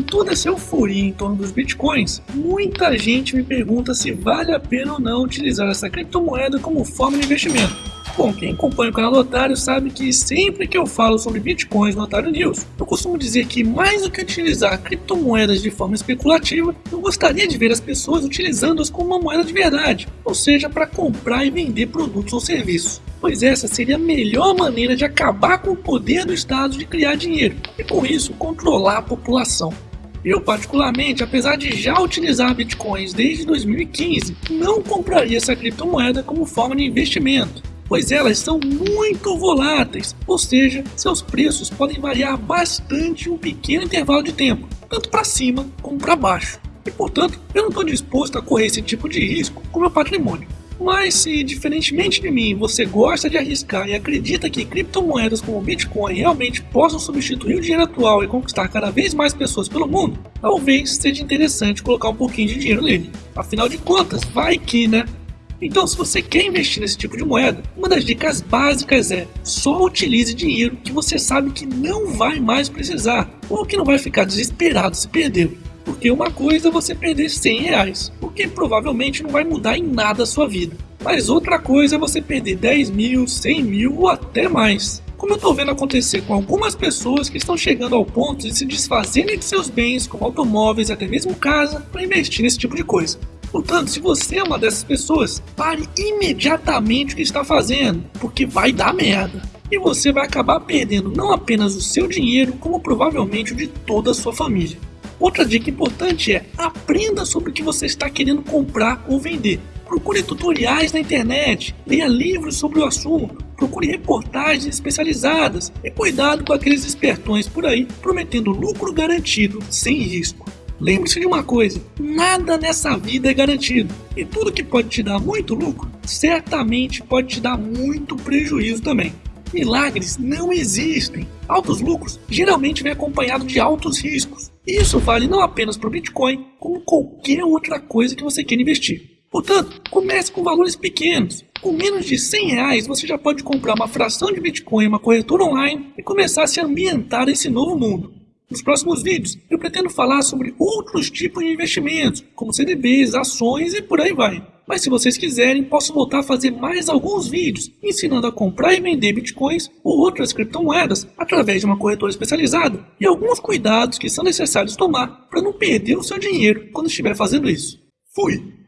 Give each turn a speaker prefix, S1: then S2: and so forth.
S1: toda essa euforia em torno dos bitcoins, muita gente me pergunta se vale a pena ou não utilizar essa criptomoeda como forma de investimento. Bom, quem acompanha o canal do Otário sabe que sempre que eu falo sobre bitcoins no Otário News, eu costumo dizer que mais do que utilizar criptomoedas de forma especulativa, eu gostaria de ver as pessoas utilizando-as como uma moeda de verdade, ou seja, para comprar e vender produtos ou serviços pois essa seria a melhor maneira de acabar com o poder do Estado de criar dinheiro e com isso controlar a população. Eu particularmente, apesar de já utilizar bitcoins desde 2015, não compraria essa criptomoeda como forma de investimento, pois elas são muito voláteis, ou seja, seus preços podem variar bastante em um pequeno intervalo de tempo, tanto para cima como para baixo. E portanto, eu não estou disposto a correr esse tipo de risco com meu patrimônio. Mas se, diferentemente de mim, você gosta de arriscar e acredita que criptomoedas como o Bitcoin realmente possam substituir o dinheiro atual e conquistar cada vez mais pessoas pelo mundo, talvez seja interessante colocar um pouquinho de dinheiro nele. Afinal de contas, vai que, né? Então, se você quer investir nesse tipo de moeda, uma das dicas básicas é só utilize dinheiro que você sabe que não vai mais precisar ou que não vai ficar desesperado se perder. Porque uma coisa é você perder 100 reais, o que provavelmente não vai mudar em nada a sua vida. Mas outra coisa é você perder 10 mil, 100 mil ou até mais. Como eu estou vendo acontecer com algumas pessoas que estão chegando ao ponto de se desfazerem de seus bens, como automóveis e até mesmo casa, para investir nesse tipo de coisa. Portanto, se você é uma dessas pessoas, pare imediatamente o que está fazendo, porque vai dar merda. E você vai acabar perdendo não apenas o seu dinheiro, como provavelmente o de toda a sua família. Outra dica importante é aprenda sobre o que você está querendo comprar ou vender. Procure tutoriais na internet, leia livros sobre o assunto, procure reportagens especializadas e cuidado com aqueles espertões por aí prometendo lucro garantido sem risco. Lembre-se de uma coisa: nada nessa vida é garantido, e tudo que pode te dar muito lucro certamente pode te dar muito prejuízo também. Milagres não existem. Altos lucros geralmente vem acompanhado de altos riscos. Isso vale não apenas para o Bitcoin, como qualquer outra coisa que você queira investir. Portanto, comece com valores pequenos. Com menos de 100 reais, você já pode comprar uma fração de Bitcoin em uma corretora online e começar a se ambientar nesse novo mundo. Nos próximos vídeos, eu pretendo falar sobre outros tipos de investimentos, como CDBs, ações e por aí vai. Mas se vocês quiserem, posso voltar a fazer mais alguns vídeos ensinando a comprar e vender bitcoins ou outras criptomoedas através de uma corretora especializada e alguns cuidados que são necessários tomar para não perder o seu dinheiro quando estiver fazendo isso. Fui!